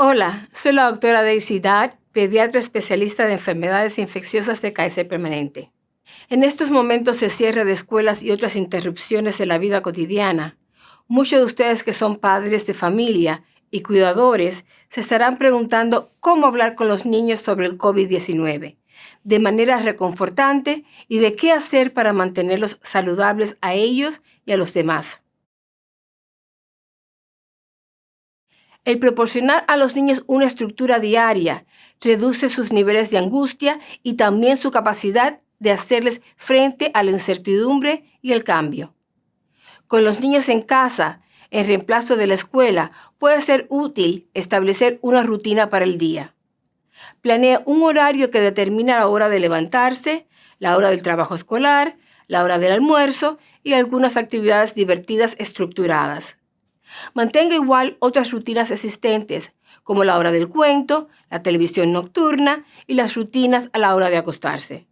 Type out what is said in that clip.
Hola, soy la doctora Daisy Dad, pediatra especialista de enfermedades infecciosas de cáncer permanente. En estos momentos de cierre de escuelas y otras interrupciones en la vida cotidiana, muchos de ustedes que son padres de familia y cuidadores se estarán preguntando cómo hablar con los niños sobre el COVID-19 de manera reconfortante y de qué hacer para mantenerlos saludables a ellos y a los demás. El proporcionar a los niños una estructura diaria reduce sus niveles de angustia y también su capacidad de hacerles frente a la incertidumbre y el cambio. Con los niños en casa, en reemplazo de la escuela, puede ser útil establecer una rutina para el día. Planea un horario que determina la hora de levantarse, la hora del trabajo escolar, la hora del almuerzo y algunas actividades divertidas estructuradas. Mantenga igual otras rutinas existentes, como la hora del cuento, la televisión nocturna y las rutinas a la hora de acostarse.